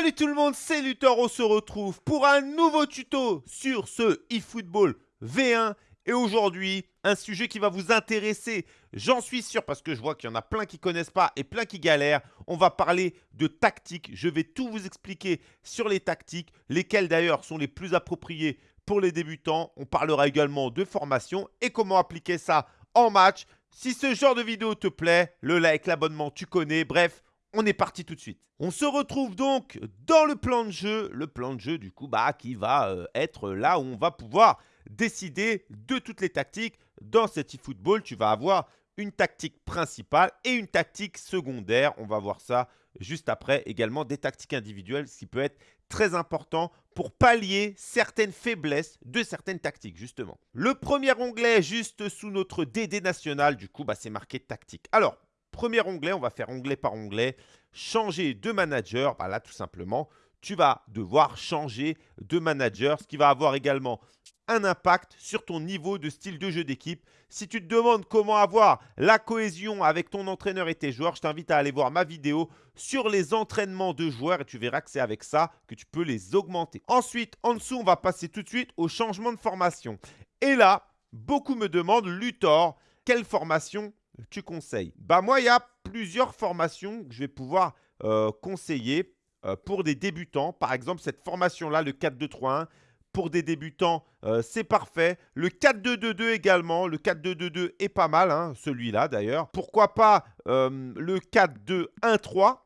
Salut tout le monde, c'est Luthor, on se retrouve pour un nouveau tuto sur ce eFootball V1 et aujourd'hui, un sujet qui va vous intéresser, j'en suis sûr parce que je vois qu'il y en a plein qui ne connaissent pas et plein qui galèrent. On va parler de tactiques, je vais tout vous expliquer sur les tactiques, lesquelles d'ailleurs sont les plus appropriées pour les débutants. On parlera également de formation et comment appliquer ça en match. Si ce genre de vidéo te plaît, le like, l'abonnement, tu connais, bref, on est parti tout de suite. On se retrouve donc dans le plan de jeu, le plan de jeu du coup bah, qui va euh, être là où on va pouvoir décider de toutes les tactiques. Dans cet eFootball, tu vas avoir une tactique principale et une tactique secondaire. On va voir ça juste après. Également des tactiques individuelles, ce qui peut être très important pour pallier certaines faiblesses de certaines tactiques, justement. Le premier onglet, juste sous notre DD national, du coup, bah, c'est marqué tactique. Alors, premier onglet, on va faire onglet par onglet. Changer de manager, bah, là, tout simplement, tu vas devoir changer de manager, ce qui va avoir également un impact sur ton niveau de style de jeu d'équipe. Si tu te demandes comment avoir la cohésion avec ton entraîneur et tes joueurs, je t'invite à aller voir ma vidéo sur les entraînements de joueurs et tu verras que c'est avec ça que tu peux les augmenter. Ensuite, en dessous, on va passer tout de suite au changement de formation. Et là, beaucoup me demandent, Luthor, quelle formation tu conseilles Bah moi, il y a plusieurs formations que je vais pouvoir euh, conseiller euh, pour des débutants. Par exemple, cette formation-là, le 4-2-3-1, pour des débutants, euh, c'est parfait. Le 4-2-2-2 également. Le 4-2-2-2 est pas mal, hein, celui-là d'ailleurs. Pourquoi pas le 4-2-1-3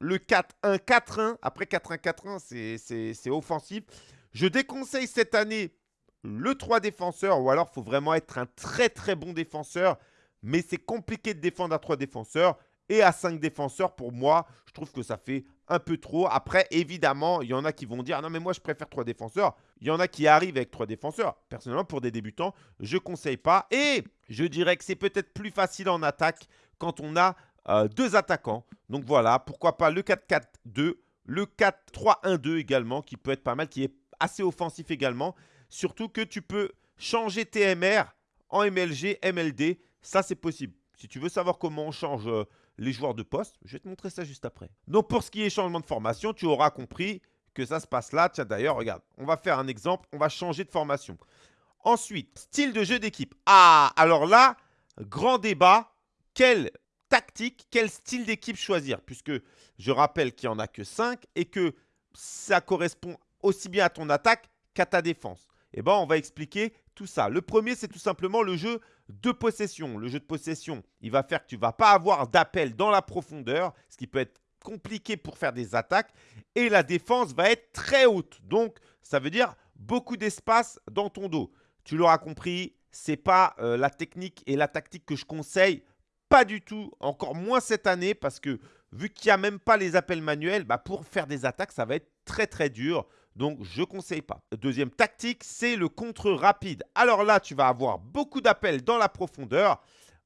Le 4-1-4-1. Après 4-1-4-1, c'est offensif. Je déconseille cette année le 3 défenseurs ou alors il faut vraiment être un très très bon défenseur. Mais c'est compliqué de défendre à 3 défenseurs. Et à 5 défenseurs, pour moi, je trouve que ça fait un peu trop. Après, évidemment, il y en a qui vont dire « Non, mais moi, je préfère 3 défenseurs ». Il y en a qui arrivent avec 3 défenseurs. Personnellement, pour des débutants, je ne conseille pas. Et je dirais que c'est peut-être plus facile en attaque quand on a euh, deux attaquants. Donc voilà, pourquoi pas le 4-4-2, le 4-3-1-2 également, qui peut être pas mal, qui est assez offensif également. Surtout que tu peux changer TMR en MLG, MLD. Ça, c'est possible. Si tu veux savoir comment on change euh, les joueurs de poste. Je vais te montrer ça juste après. Donc, pour ce qui est changement de formation, tu auras compris que ça se passe là. Tiens, d'ailleurs, regarde, on va faire un exemple. On va changer de formation. Ensuite, style de jeu d'équipe. Ah, alors là, grand débat. Quelle tactique, quel style d'équipe choisir? Puisque je rappelle qu'il n'y en a que 5 et que ça correspond aussi bien à ton attaque qu'à ta défense. Eh bien, on va expliquer tout ça. Le premier, c'est tout simplement le jeu de possession. Le jeu de possession, il va faire que tu ne vas pas avoir d'appel dans la profondeur, ce qui peut être compliqué pour faire des attaques. Et la défense va être très haute. Donc, ça veut dire beaucoup d'espace dans ton dos. Tu l'auras compris, ce n'est pas euh, la technique et la tactique que je conseille. Pas du tout, encore moins cette année, parce que vu qu'il n'y a même pas les appels manuels, bah pour faire des attaques, ça va être très très dur. Donc, je ne conseille pas. Deuxième tactique, c'est le contre rapide. Alors là, tu vas avoir beaucoup d'appels dans la profondeur.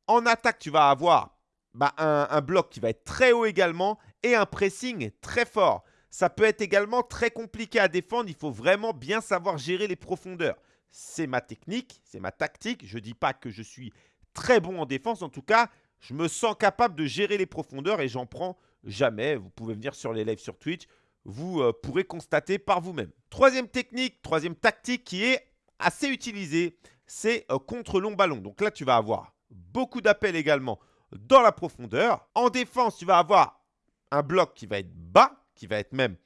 En attaque, tu vas avoir bah, un, bloc qui va être très haut également et un pressing très fort. Ça peut être également très compliqué à défendre. Il faut vraiment bien savoir gérer les profondeurs. C'est ma technique, c'est ma tactique. Je ne dis pas que je suis très bon en défense. En tout cas, je me sens capable de gérer les profondeurs et j'en prends jamais. Vous pouvez venir sur les lives sur Twitch vous euh, pourrez constater par vous-même. Troisième technique, troisième tactique qui est assez utilisée, c'est euh, contre long ballon. Donc là, tu vas avoir beaucoup d'appels également dans la profondeur. En défense, tu vas avoir un bloc qui va être bas, qui va être même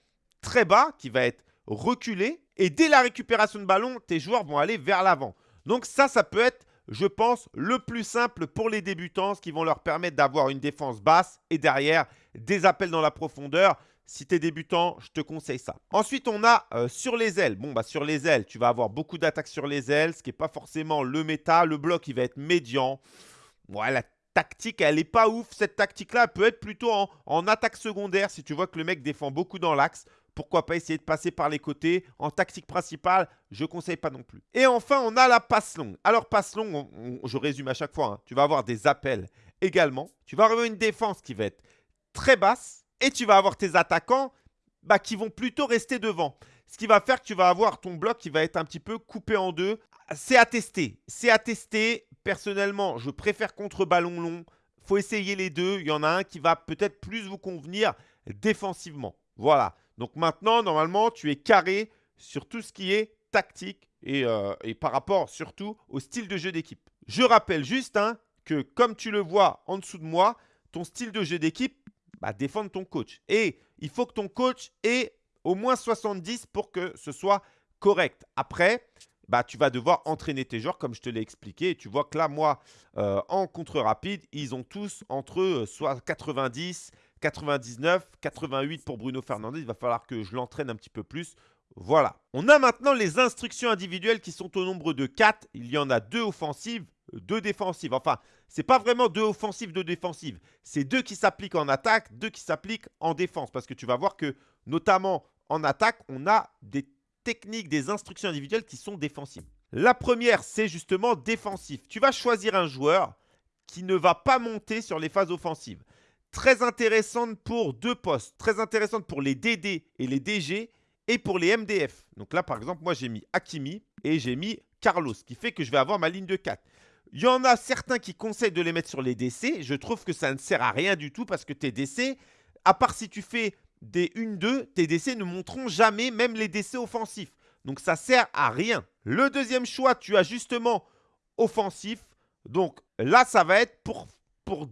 très bas, qui va être reculé. Et dès la récupération de ballon, tes joueurs vont aller vers l'avant. Donc ça, ça peut être, je pense, le plus simple pour les débutants, ce qui vont leur permettre d'avoir une défense basse et derrière des appels dans la profondeur. Si tu es débutant, je te conseille ça. Ensuite, on a euh, sur les ailes. Bon, bah sur les ailes, tu vas avoir beaucoup d'attaques sur les ailes, ce qui n'est pas forcément le méta. Le bloc, il va être médian. La tactique, elle n'est pas ouf. Cette tactique-là, elle peut être plutôt en, attaque secondaire. Si tu vois que le mec défend beaucoup dans l'axe, pourquoi pas essayer de passer par les côtés. En tactique principale, je ne conseille pas non plus. Et enfin, on a la passe longue. Alors, passe longue, je résume à chaque fois. Hein. Tu vas avoir des appels également. Tu vas avoir une défense qui va être très basse et tu vas avoir tes attaquants bah, qui vont plutôt rester devant. Ce qui va faire que tu vas avoir ton bloc qui va être un petit peu coupé en deux. C'est à tester. C'est à tester. Personnellement, je préfère contre ballon long. faut essayer les deux. Il y en a un qui va peut-être plus vous convenir défensivement. Voilà. Donc maintenant, normalement, tu es carré sur tout ce qui est tactique et, euh, par rapport surtout au style de jeu d'équipe. Je rappelle juste hein, que comme tu le vois en dessous de moi, ton style de jeu d'équipe, bah, défendre ton coach. Et il faut que ton coach ait au moins 70 pour que ce soit correct. Après, bah, tu vas devoir entraîner tes joueurs comme je te l'ai expliqué. Tu vois que là, moi, euh, en contre rapide, ils ont tous entre euh, soit 90, 99, 88 pour Bruno Fernandez. Il va falloir que je l'entraîne un petit peu plus. Voilà. On a maintenant les instructions individuelles qui sont au nombre de 4. Il y en a deux offensives, deux défensives. Enfin, ce n'est pas vraiment deux offensives, deux défensives. C'est deux qui s'appliquent en attaque, deux qui s'appliquent en défense. Parce que tu vas voir que, notamment en attaque, on a des techniques, des instructions individuelles qui sont défensives. La première, c'est justement défensif. Tu vas choisir un joueur qui ne va pas monter sur les phases offensives. Très intéressante pour deux postes. Très intéressante pour les DD et les DG et pour les MDF. Donc là, par exemple, moi, j'ai mis Hakimi et j'ai mis Carlos, ce qui fait que je vais avoir ma ligne de 4. Il y en a certains qui conseillent de les mettre sur les DC. Je trouve que ça ne sert à rien du tout parce que tes DC, à part si tu fais des 1-2, tes DC ne montreront jamais, même les DC offensifs. Donc ça sert à rien. Le deuxième choix, tu as justement offensif. Donc là, ça va être pour,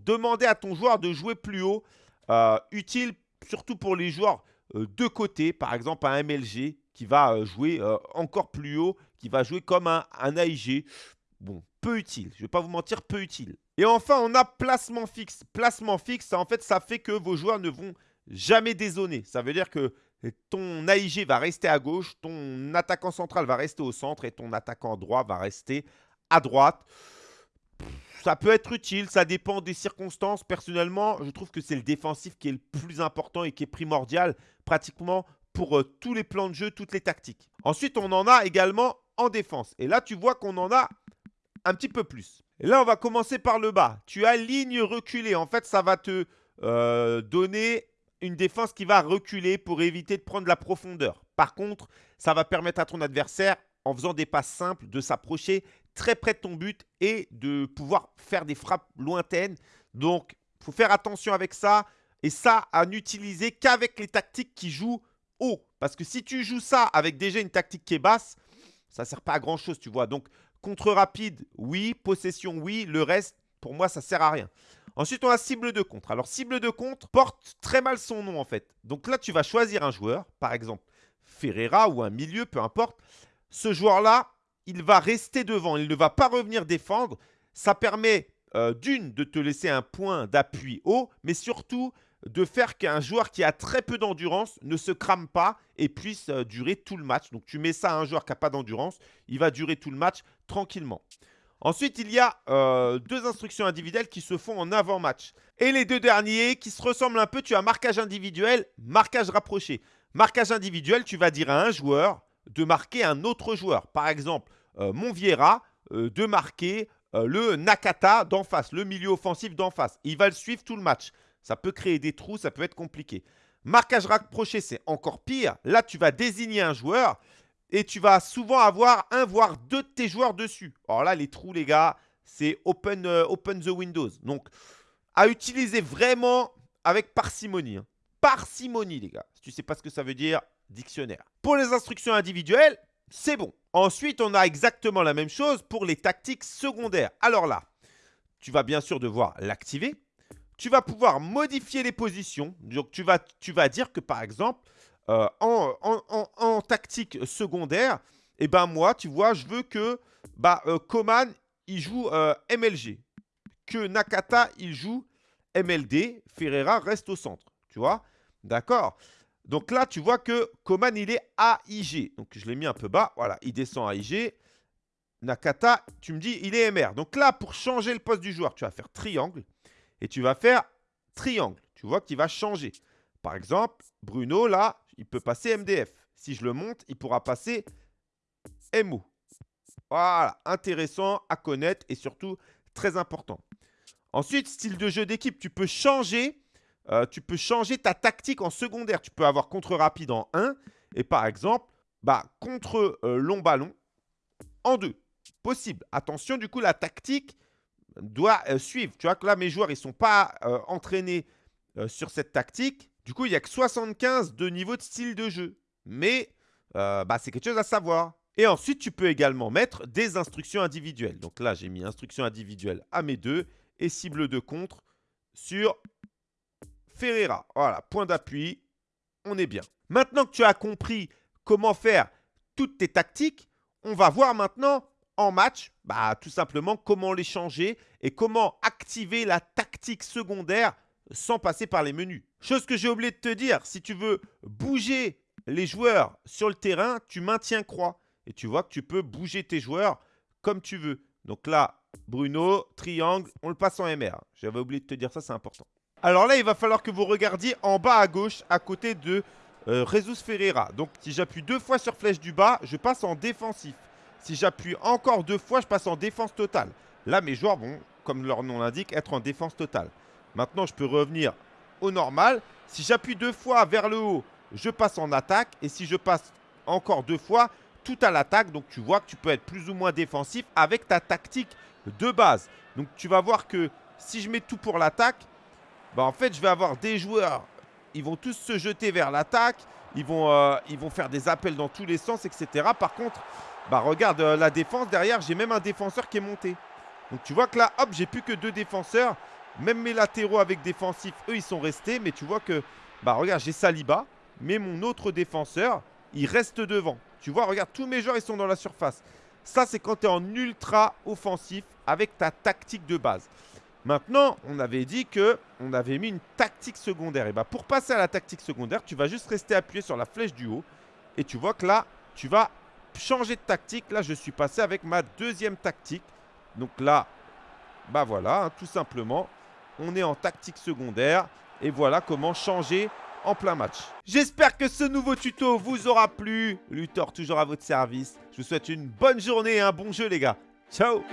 demander à ton joueur de jouer plus haut. Euh, utile surtout pour les joueurs euh, de côté, par exemple un MLG qui va euh, jouer encore plus haut, qui va jouer comme un, un AIG. Bon, peu utile. Je ne vais pas vous mentir, peu utile. Et enfin, on a placement fixe. Placement fixe, en fait, ça fait que vos joueurs ne vont jamais dézoner. Ça veut dire que ton AIG va rester à gauche, ton attaquant central va rester au centre et ton attaquant droit va rester à droite. Ça peut être utile, ça dépend des circonstances. Personnellement, je trouve que c'est le défensif qui est le plus important et qui est primordial pratiquement pour euh, tous les plans de jeu, toutes les tactiques. Ensuite, on en a également en défense. Et là, tu vois qu'on en a un petit peu plus. Là, on va commencer par le bas. Tu as ligne reculée. En fait, ça va te euh, donner une défense qui va reculer pour éviter de prendre la profondeur. Par contre, ça va permettre à ton adversaire, en faisant des passes simples, de s'approcher très près de ton but et de pouvoir faire des frappes lointaines. Donc, il faut faire attention avec ça. Et ça, à n'utiliser qu'avec les tactiques qui jouent haut. Parce que si tu joues ça avec déjà une tactique qui est basse, ça ne sert pas à grand chose, tu vois. Donc, Contre rapide, oui. Possession, oui. Le reste, pour moi, ça sert à rien. Ensuite, on a cible de contre. Alors, cible de contre porte très mal son nom, en fait. Donc là, tu vas choisir un joueur, par exemple Ferreira ou un milieu, peu importe. Ce joueur-là, il va rester devant. Il ne va pas revenir défendre. Ça permet, euh, d'une, de te laisser un point d'appui haut, mais surtout de faire qu'un joueur qui a très peu d'endurance ne se crame pas et puisse euh, durer tout le match. Donc tu mets ça à un joueur qui n'a pas d'endurance, il va durer tout le match tranquillement. Ensuite, il y a euh, deux instructions individuelles qui se font en avant-match. Et les deux derniers qui se ressemblent un peu, tu as marquage individuel, marquage rapproché. Marquage individuel, tu vas dire à un joueur de marquer un autre joueur. Par exemple, euh, Monviera de marquer le Nakata d'en face, le milieu offensif d'en face. Il va le suivre tout le match. Ça peut créer des trous, ça peut être compliqué. Marquage rapproché, c'est encore pire. Là, tu vas désigner un joueur et tu vas souvent avoir un, voire deux de tes joueurs dessus. Alors là, les trous, les gars, c'est open, euh, open the windows. Donc, à utiliser vraiment avec parcimonie. Hein. Parcimonie, les gars. Si tu ne sais pas ce que ça veut dire, dictionnaire. Pour les instructions individuelles, c'est bon. Ensuite, on a exactement la même chose pour les tactiques secondaires. Alors là, tu vas bien sûr devoir l'activer tu vas pouvoir modifier les positions. Donc, tu vas, dire que, par exemple, euh, en, tactique secondaire, eh ben moi, tu vois, je veux que bah, euh, Koman, il joue euh, MLG. Que Nakata, il joue MLD. Ferreira reste au centre. Tu vois? D'accord? Donc là, tu vois que Koman, il est AIG. Donc, je l'ai mis un peu bas. Voilà, il descend AIG. Nakata, tu me dis, il est MR. Donc là, pour changer le poste du joueur, tu vas faire triangle et tu vas faire triangle. Tu vois qu'il va changer. Par exemple, Bruno, là, il peut passer MDF. Si je le monte, il pourra passer MO. Voilà, intéressant à connaître et surtout très important. Ensuite, style de jeu d'équipe, tu peux changer euh, tu peux changer ta tactique en secondaire. Tu peux avoir contre rapide en 1 et par exemple, bah, contre euh, long ballon en 2. Possible. Attention, du coup, la tactique, doit euh, suivre. Tu vois que là, mes joueurs, ils ne sont pas euh, entraînés euh, sur cette tactique. Du coup, il n'y a que 75 de niveau de style de jeu. Mais bah, c'est quelque chose à savoir. Et ensuite, tu peux également mettre des instructions individuelles. Donc là, j'ai mis instructions individuelles à mes deux et cible de contre sur Ferreira. Voilà, point d'appui, on est bien. Maintenant que tu as compris comment faire toutes tes tactiques, on va voir maintenant en match, bah, tout simplement comment les changer et comment activer la tactique secondaire sans passer par les menus. Chose que j'ai oublié de te dire, si tu veux bouger les joueurs sur le terrain, tu maintiens croix. Et tu vois que tu peux bouger tes joueurs comme tu veux. Donc là, Bruno, triangle, on le passe en MR. J'avais oublié de te dire ça, c'est important. Alors là, il va falloir que vous regardiez en bas à gauche, à côté de euh, Ferreira. Donc si j'appuie deux fois sur flèche du bas, je passe en défensif. Si j'appuie encore deux fois, je passe en défense totale. Là, mes joueurs vont, comme leur nom l'indique, être en défense totale. Maintenant, je peux revenir au normal. Si j'appuie deux fois vers le haut, je passe en attaque. Et si je passe encore deux fois, tout à l'attaque. Donc, tu vois que tu peux être plus ou moins défensif avec ta tactique de base. Donc, tu vas voir que si je mets tout pour l'attaque, bah, en fait, je vais avoir des joueurs. Ils vont tous se jeter vers l'attaque. Ils, vont, euh, ils vont faire des appels dans tous les sens, etc. Par contre, bah, regarde euh, la défense. Derrière, j'ai même un défenseur qui est monté. Donc, tu vois que là, hop, j'ai plus que deux défenseurs. Même mes latéraux avec défensif, eux, ils sont restés. Mais tu vois que, bah regarde, j'ai Saliba. Mais mon autre défenseur, il reste devant. Tu vois, regarde, tous mes joueurs, ils sont dans la surface. Ça, c'est quand tu es en ultra offensif avec ta tactique de base. Maintenant, on avait dit que on avait mis une tactique secondaire. Et bah pour passer à la tactique secondaire, tu vas juste rester appuyé sur la flèche du haut. Et tu vois que là, tu vas changer de tactique. Là, je suis passé avec ma deuxième tactique. Donc là, bah voilà, hein, tout simplement on est en tactique secondaire. Et voilà comment changer en plein match. J'espère que ce nouveau tuto vous aura plu. Luthor toujours à votre service. Je vous souhaite une bonne journée et un bon jeu les gars. Ciao